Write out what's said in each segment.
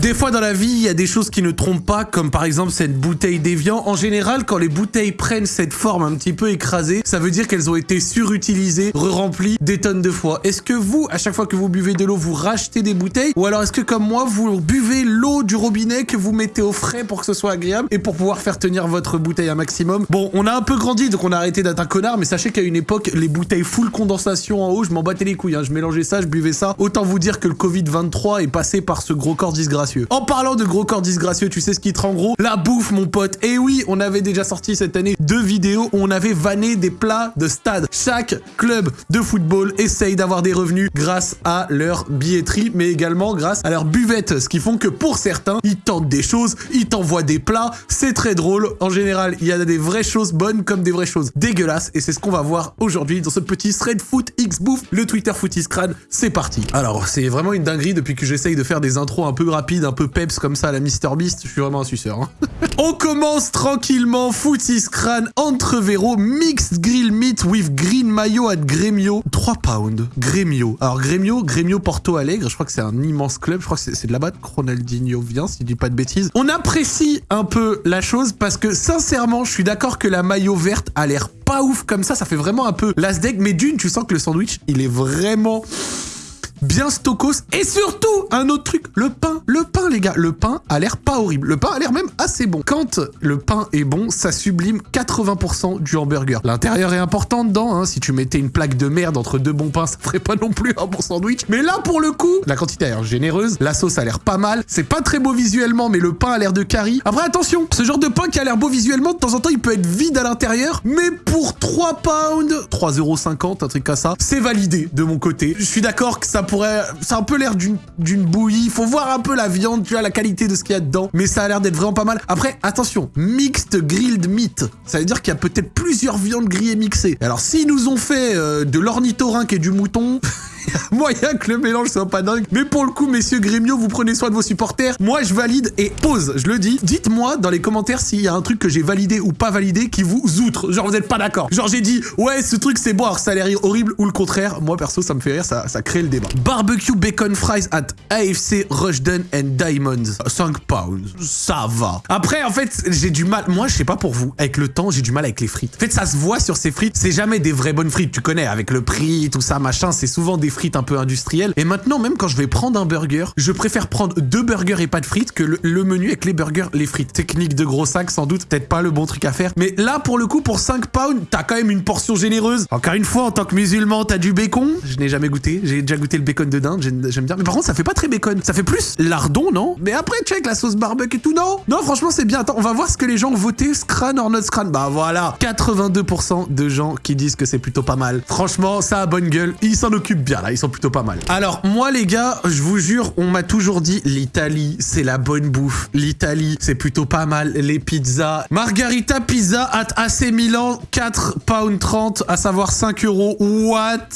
Des fois dans la vie, il y a des choses qui ne trompent pas, comme par exemple cette bouteille d'évian. En général, quand les bouteilles prennent cette forme un petit peu écrasée, ça veut dire qu'elles ont été surutilisées, re-remplies des tonnes de fois. Est-ce que vous, à chaque fois que vous buvez de l'eau, vous rachetez des bouteilles? Ou alors est-ce que comme moi, vous buvez l'eau du robinet que vous mettez au frais pour que ce soit agréable et pour pouvoir faire tenir votre bouteille un maximum? Bon, on a un peu grandi, donc on a arrêté d'être un connard, mais sachez qu'à une époque, les bouteilles full condensation en haut, je m'en battais les couilles, hein. je mélangeais ça, je buvais ça. Autant vous dire que le Covid-23 est passé par ce gros corps disgracieux. En parlant de gros corps disgracieux, tu sais ce qui te rend gros? La bouffe, mon pote. Et oui, on avait déjà sorti cette année deux vidéos où on avait vanné des plats de stade. Chaque club de football essaye d'avoir des revenus grâce à leur billetterie, mais également grâce à leur buvette. Ce qui font que pour certains, ils tentent des choses, ils t'envoient des plats. C'est très drôle. En général, il y a des vraies choses bonnes comme des vraies choses dégueulasses. Et c'est ce qu'on va voir aujourd'hui dans ce petit thread foot X bouffe, le Twitter Footies Crâne. C'est parti. Alors, c'est vraiment une dinguerie depuis que j'essaye de faire des intros un peu rapides, un peu peps comme ça à la MrBeast. Je suis vraiment un suceur. hein. On commence tranquillement. Footies Crâne, entrevero, mixed grill meat with green mayo at Gremio. 3 pounds. Gremio. Alors, Gremio, Gremio Porto Alegre, je crois que c'est un immense club. Je crois que c'est de là-bas que Ronaldinho vient, si je dis pas de bêtises. On apprécie un peu la chose parce que, sincèrement, je suis d'accord que la mayo verte a l'air pas ouf comme ça. Ça fait vraiment un peu l'asdeg, mais d'une, tu sens que le sandwich, il est vraiment bien stokos. Et surtout, un autre truc, le pain. Le le pain a l'air pas horrible. Le pain a l'air même assez bon. Quand le pain est bon, ça sublime 80% du hamburger. L'intérieur est important dedans. Hein. Si tu mettais une plaque de merde entre deux bons pains, ça ferait pas non plus un bon sandwich. Mais là, pour le coup, la quantité a l'air généreuse. La sauce a l'air pas mal. C'est pas très beau visuellement, mais le pain a l'air de curry. Après, attention, ce genre de pain qui a l'air beau visuellement, de temps en temps, il peut être vide à l'intérieur. Mais pour 3 pounds, 3,50€, un truc comme ça, c'est validé de mon côté. Je suis d'accord que ça pourrait... Ça a un peu l'air d'une d'une bouillie. Faut voir un peu la viande, vois, la qualité de ce qu'il y a dedans. Mais ça a l'air d'être vraiment pas mal. Après, attention, mixed grilled meat. Ça veut dire qu'il y a peut-être plusieurs viandes grillées mixées. Alors, s'ils nous ont fait euh, de l'ornithorynque et du mouton... moyen que le mélange soit pas dingue. Mais pour le coup, messieurs Grémio, vous prenez soin de vos supporters. Moi, je valide et pause, je le dis. Dites-moi dans les commentaires s'il y a un truc que j'ai validé ou pas validé qui vous outre. Genre, vous êtes pas d'accord. Genre, j'ai dit, ouais, ce truc c'est bon, alors ça a l'air horrible ou le contraire. Moi, perso, ça me fait rire, ça, ça crée le débat. Barbecue bacon fries at AFC Rushden and Diamonds. 5 pounds. Ça va. Après, en fait, j'ai du mal. Moi, je sais pas pour vous. Avec le temps, j'ai du mal avec les frites. En fait, ça se voit sur ces frites. C'est jamais des vraies bonnes frites. Tu connais, avec le prix, tout ça, machin. C'est souvent des frites un peu industrielles. Et maintenant, même quand je vais prendre un burger, je préfère prendre deux burgers et pas de frites que le, menu avec les burgers, les frites. Technique de gros sac, sans doute. Peut-être pas le bon truc à faire. Mais là, pour le coup, pour 5 pounds, t'as quand même une portion généreuse. Encore une fois, en tant que musulman, t'as du bacon. Je n'ai jamais goûté. J'ai déjà goûté le bacon de dinde. J'aime bien. Mais par contre, ça fait pas très bacon. Ça fait plus lardon, non? Mais après, check la sauce barbecue et tout, non? Non, franchement, c'est bien. Attends, on va voir ce que les gens ont voté. Scran or not scran. Bah voilà. 82% de gens qui disent que c'est plutôt pas mal. Franchement, ça a bonne gueule. Ils s'en occupent bien, Ils sont plutôt pas mal. Alors, moi, les gars, je vous jure, on m'a toujours dit l'Italie, c'est la bonne bouffe. L'Italie, c'est plutôt pas mal. Les pizzas. Margarita pizza at AC Milan, 4 pounds 30, à savoir 5 euros. What?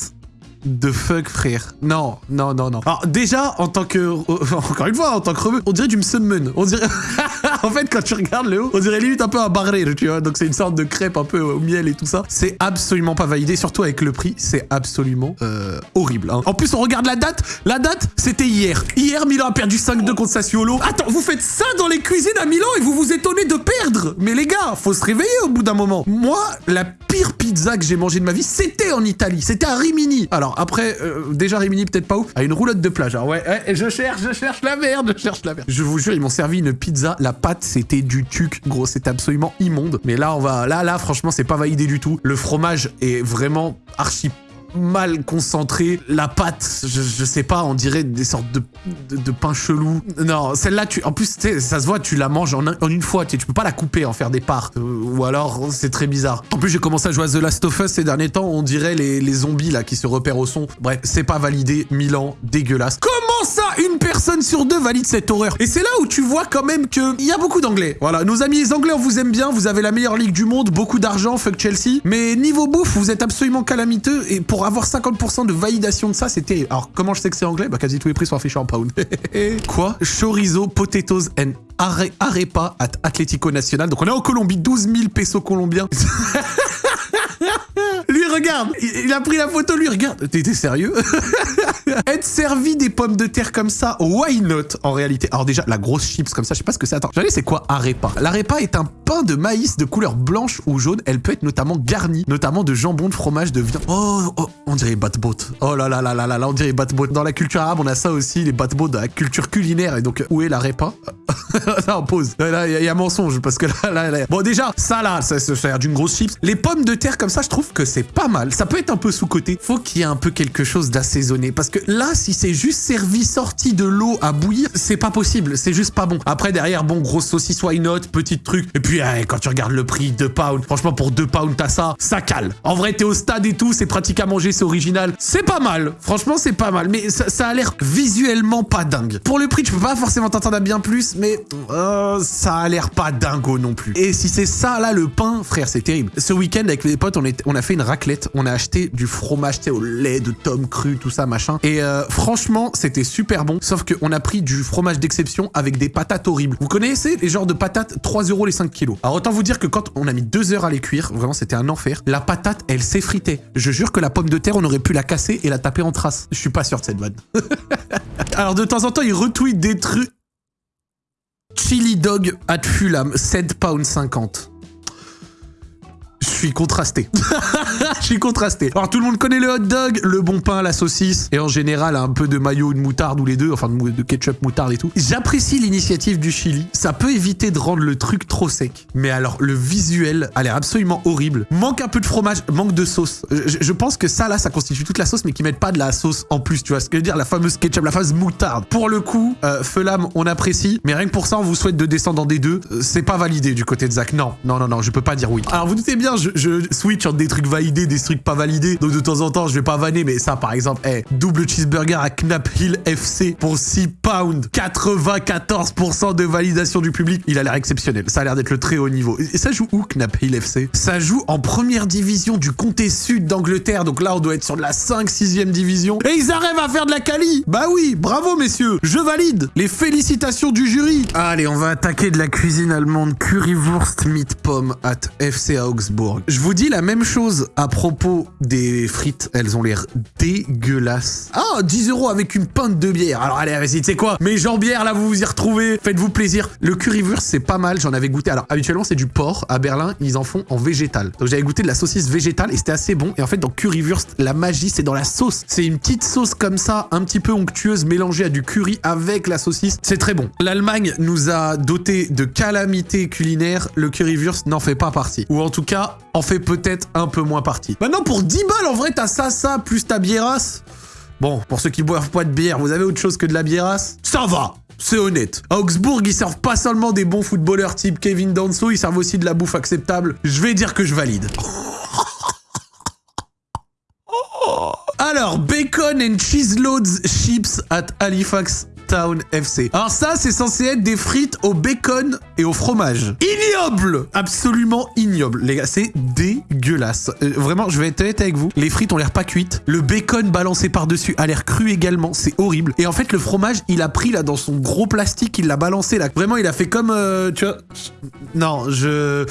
De fuck frère. Non, non, non, non. Alors déjà, en tant que... Encore une fois, en tant que rebeu, on dirait du msemen. On dirait... en fait, quand tu regardes le haut, on dirait limite un peu un barré, tu vois. Donc c'est une sorte de crêpe un peu au miel et tout ça. C'est absolument pas validé, surtout avec le prix. C'est absolument euh, horrible. hein. En plus, on regarde la date. La date, c'était hier. Hier, Milan a perdu 5-2 contre Sassuolo. Attends, vous faites ça dans les cuisines à Milan et vous vous étonnez de perdre Mais les gars, faut se réveiller au bout d'un moment. Moi, la pire pizza que j'ai mangée de ma vie, c'était en Italie. C'était à Rimini. Alors après, euh, déjà Rimini, peut-être pas ouf. À une roulotte de plage. Alors ouais, ouais, je cherche, je cherche la merde, je cherche la merde. Je vous jure, ils m'ont servi une pizza. La pâte, c'était du tuc. Gros, c'était absolument immonde. Mais là, on va... Là, là, franchement, c'est pas validé du tout. Le fromage est vraiment archi mal concentré. La pâte, je, je sais pas, on dirait des sortes de, de, de pain chelou. Non, celle-là, tu, en plus, ça se voit, tu la manges en, en une fois, tu tu peux pas la couper, en faire des parts. Euh, ou alors, c'est très bizarre. En plus, j'ai commencé à jouer à The Last of Us ces derniers temps, on dirait les, les zombies là qui se repèrent au son. Bref, c'est pas validé. Milan, dégueulasse. Comment ça, une personne sur deux valide cette horreur? Et c'est là où tu vois quand même que il y a beaucoup d'anglais. Voilà, nos amis les anglais, on vous aime bien, vous avez la meilleure ligue du monde, beaucoup d'argent, fuck Chelsea. Mais niveau bouffe, vous êtes absolument calamiteux et pour avoir 50% de validation de ça, c'était. Alors, comment je sais que c'est anglais? Bah, quasi tous les prix sont affichés en pound. Quoi? Chorizo, potatoes and are- arepa at Atlético Nacional. Donc, on est en Colombie, 12 000 pesos colombiens. Regarde, il a pris la photo, lui, regarde. T'es sérieux? Être servi des pommes de terre comme ça, why not en réalité? Alors déjà, la grosse chips comme ça, je sais pas ce que c'est. Attends, j'allais c'est quoi? Arepa L'arepa est un pain de maïs de couleur blanche ou jaune. Elle peut être notamment garnie, notamment de jambon, de fromage, de viande. Oh, oh on dirait batbot. Oh là là là là là là, on dirait batbot. Dans la culture arabe, on a ça aussi, les batbots de la culture culinaire. Et donc, où est l'arepa? Ça, on pause. Là, il y, a mensonge parce que là, là, là, Bon, déjà, ça là, ça, a l'air d'une grosse chips. Les pommes de terre comme ça, je trouve que c'est pas mal. Ça peut être un peu sous-côté. Faut qu'il y ait un peu quelque chose d'assaisonné. Parce que là, si c'est juste servi sorti de l'eau à bouillir, c'est pas possible. C'est juste pas bon. Après, derrière, bon, grosse saucisse, why not, petit truc. Et puis, quand tu regardes le prix, 2 pounds. Franchement, pour 2 pounds, t'as ça, ça cale. En vrai, t'es au stade et tout, c'est pratique à manger, c'est original. C'est pas mal. Franchement, c'est pas mal. Mais ça, ça a l'air visuellement pas dingue. Pour le prix, tu peux pas forcément t'entendre à bien plus, mais euh, ça a l'air pas dingo non plus. Et si c'est ça, là, le pain, frère, c'est terrible. Ce week-end, avec les potes, on, a fait une raclette. On a acheté du fromage, tu au lait, de tome cru, tout ça, machin. Et euh, franchement, c'était super bon. Sauf qu'on a pris du fromage d'exception avec des patates horribles. Vous connaissez les genres de patates 3 euros les 5 kilos. Alors autant vous dire que quand on a mis 2 heures à les cuire, vraiment c'était un enfer, la patate, elle s'effritait. Je jure que la pomme de terre, on aurait pu la casser et la taper en trace. Je suis pas sûr de cette vanne. Alors de temps en temps, il retweet des trucs. Chili dog at Fulham, 7 pounds 50 je suis contrasté. je suis contrasté. Alors tout le monde connaît le hot dog, le bon pain, la saucisse, et en général un peu de maillot, de moutarde ou les deux, enfin de ketchup, moutarde et tout. J'apprécie l'initiative du Chili. Ça peut éviter de rendre le truc trop sec. Mais alors le visuel a l'air absolument horrible. Manque un peu de fromage, manque de sauce. Je, pense que ça là, ça constitue toute la sauce, mais qu'ils mettent pas de la sauce en plus. Tu vois ce que je veux dire La fameuse ketchup, la fameuse moutarde. Pour le coup, euh, Felam, on apprécie, mais rien que pour ça, on vous souhaite de descendre des deux. Euh, c'est pas validé du côté de Zach. Non, non, non, non, je peux pas dire oui. Alors vous doutez bien, je, switch entre des trucs validés, des trucs pas validés. Donc de temps en temps, je vais pas vanner, mais ça par exemple, hey, double cheeseburger à Knap Hill FC pour 6 pounds, 94% de validation du public. Il a l'air exceptionnel. Ça a l'air d'être le très haut niveau. Et ça joue où Knap Hill FC Ça joue en première division du comté sud d'Angleterre. Donc là, on doit être sur de la 5-6e division. Et ils arrivent à faire de la quali Bah oui, bravo messieurs, je valide. Les félicitations du jury. Allez, on va attaquer de la cuisine allemande currywurst meat pomme at FC Augsburg. Je vous dis la même chose à propos des frites. Elles ont l'air dégueulasses. Ah, 10 euros avec une pinte de bière. Alors allez, vas-y, tu sais quoi? Mes jambières, là, vous vous y retrouvez. Faites-vous plaisir. Le currywurst, c'est pas mal. J'en avais goûté. Alors, habituellement, c'est du porc. À Berlin, ils en font en végétal. Donc, j'avais goûté de la saucisse végétale et c'était assez bon. Et en fait, dans currywurst, la magie, c'est dans la sauce. C'est une petite sauce comme ça, un petit peu onctueuse, mélangée à du curry avec la saucisse. C'est très bon. L'Allemagne nous a doté de calamités culinaires. Le currywurst n'en fait pas partie. Ou en tout cas, en fait peut-être un peu moins partie. Maintenant, pour 10 balles, en vrai, t'as ça, ça, plus ta biérasse. Bon, pour ceux qui boivent pas de bière, vous avez autre chose que de la biérasse Ça va c'est honnête. À Augsbourg, ils servent pas seulement des bons footballeurs type Kevin Danso, ils servent aussi de la bouffe acceptable. Je vais dire que je valide. Alors, bacon and cheese loads chips at Halifax Town FC. Alors ça, c'est censé être des frites au bacon et au fromage. Ignoble Absolument ignoble. Les gars, c'est dégueulasse. Euh, vraiment, je vais être honnête avec vous. Les frites ont l'air pas cuites. Le bacon balancé par-dessus a l'air cru également. C'est horrible. Et en fait, le fromage, il a pris là dans son gros plastique, il l'a balancé là. Vraiment, il a fait comme... Euh, tu vois... Non, je...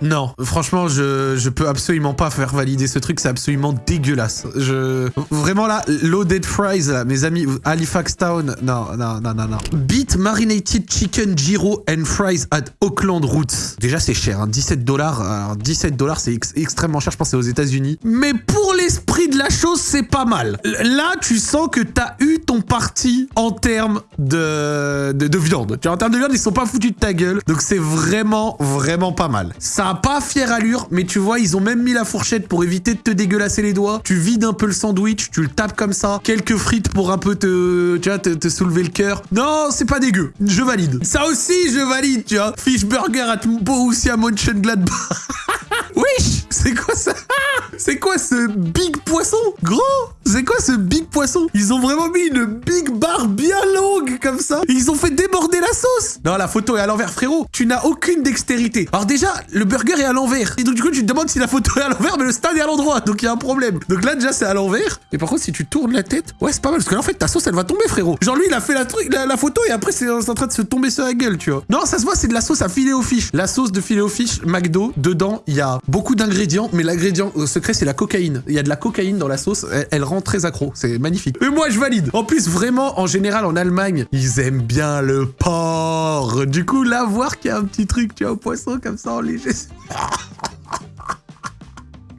Non, franchement, je, je peux absolument pas faire valider ce truc, c'est absolument dégueulasse. Je... Vraiment là, loaded fries, là, mes amis, Halifax Town, non, non, non, non, non. Beat marinated chicken gyro and fries at Auckland Roots. Déjà, c'est cher, hein, 17 dollars. Alors, 17 dollars, c'est extrêmement cher, je pense aux états unis Mais pour l'esprit de la chose, c'est pas mal. Là, tu sens que t'as eu ton parti en termes de, de, de viande. Tu vois, en termes de viande, ils sont pas foutus de ta gueule. Donc, c'est vraiment, vraiment pas mal. Ça a pas fière allure, mais tu vois, ils ont même mis la fourchette pour éviter de te dégueulasser les doigts. Tu vides un peu le sandwich, tu le tapes comme ça. Quelques frites pour un peu te, tu vois, te, soulever le cœur. Non, c'est pas dégueu. Je valide. Ça aussi, je valide, tu vois. Fish burger à Borussia Mönchengladbach. Wesh C'est quoi ça? C'est quoi ce big poisson. Gros C'est quoi ce big poisson? Ils ont vraiment mis une big barre bien longue comme ça. Ils ont fait déborder la sauce. Non, la photo est à l'envers, frérot. Tu n'as aucune dextérité. Alors déjà, le burger est à l'envers. Et donc du coup, tu te demandes si la photo est à l'envers, mais le stade est à l'endroit. Donc il y a un problème. Donc là, déjà, c'est à l'envers. Et par contre, si tu tournes la tête, ouais, c'est pas mal. Parce que là, en fait, ta sauce, elle va tomber, frérot. Genre lui, il a fait la, truc, la, photo et après, c'est en train de se tomber sur la gueule, tu vois. Non, ça se voit, c'est de la sauce à filet aux fiches. La sauce de filet aux fiches McDo, dedans, il y a beaucoup d'ingrédients, mais l'ingrédient secret, c'est la cocaïne. Il y a de la cocaïne dans la sauce. Elle, rend très accro. C'est magnifique. Et moi, je valide. En plus, vraiment, en général, en Allemagne, ils aiment bien le porc. Du coup, là, voir qu'il y a un petit truc, tu vois, au poisson comme ça en léger.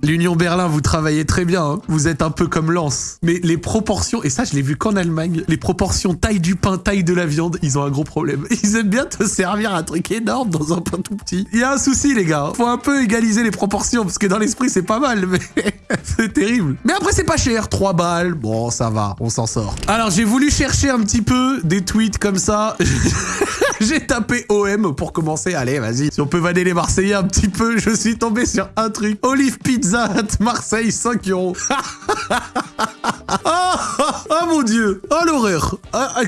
L'Union Berlin, vous travaillez très bien, hein. vous êtes un peu comme Lance. Mais les proportions, et ça je l'ai vu qu'en Allemagne, les proportions taille du pain, taille de la viande, ils ont un gros problème. Ils aiment bien te servir un truc énorme dans un pain tout petit. Il y a un souci les gars, faut un peu égaliser les proportions, parce que dans l'esprit c'est pas mal, mais c'est terrible. Mais après c'est pas cher, 3 balles, bon ça va, on s'en sort. Alors j'ai voulu chercher un petit peu des tweets comme ça. J'ai tapé OM pour commencer. Allez, vas-y. Si on peut vanner les Marseillais un petit peu, je suis tombé sur un truc. Olive Pizza at Marseille, 5 euros. Oh, mon dieu Oh l'horreur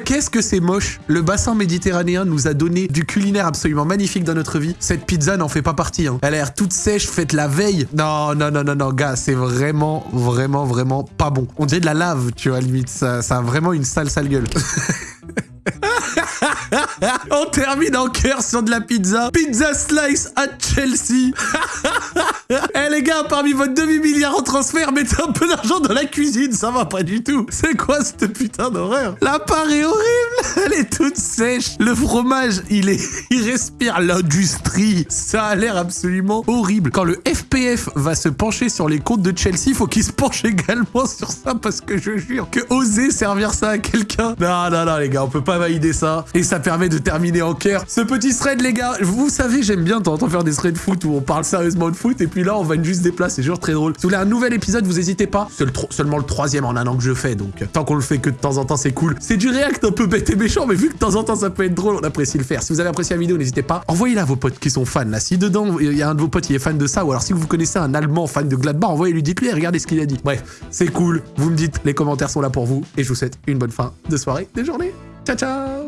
Qu'est-ce que c'est moche Le bassin méditerranéen nous a donné du culinaire absolument magnifique dans notre vie. Cette pizza n'en fait pas partie. Hein. Elle a l'air toute sèche, faite la veille. Non, non, non, non, non, gars, c'est vraiment, vraiment, vraiment pas bon. On dirait de la lave, tu vois, limite. Ça, ça a vraiment une sale, sale gueule. On termine en cœur sur de la pizza. Pizza slice à Chelsea. Eh les gars, parmi votre demi-milliard en transfert, mettez un peu d'argent dans la cuisine, ça va pas du tout. C'est quoi cette putain d'horreur? La part est horrible, elle est toute sèche. Le fromage, il est, il respire l'industrie. Ça a l'air absolument horrible. Quand le FPF va se pencher sur les comptes de Chelsea, faut qu'il se penche également sur ça parce que je jure que oser servir ça à quelqu'un. Non, non, non les gars, on peut pas valider ça. Et ça permet de terminer en cœur ce petit thread les gars. Vous savez, j'aime bien t'entendre faire des threads de foot où on parle sérieusement de foot et puis là on va juste des places, c'est toujours très drôle. Si vous voulez un nouvel épisode, vous hésitez pas. C'est seulement le troisième en un an que je fais, donc euh, tant qu'on le fait que de temps en temps, c'est cool. C'est du react un peu bête et méchant, mais vu que de temps en temps ça peut être drôle, on apprécie le faire. Si vous avez apprécié la vidéo, n'hésitez pas. Envoyez-la à vos potes qui sont fans là. Si dedans il y a un de vos potes qui est fan de ça, ou alors si vous connaissez un Allemand fan de Gladbach, envoyez-lui, dites-lui, regardez ce qu'il a dit. Bref, c'est cool. Vous me dites, les commentaires sont là pour vous, et je vous souhaite une bonne fin de soirée, de journée. Ciao ciao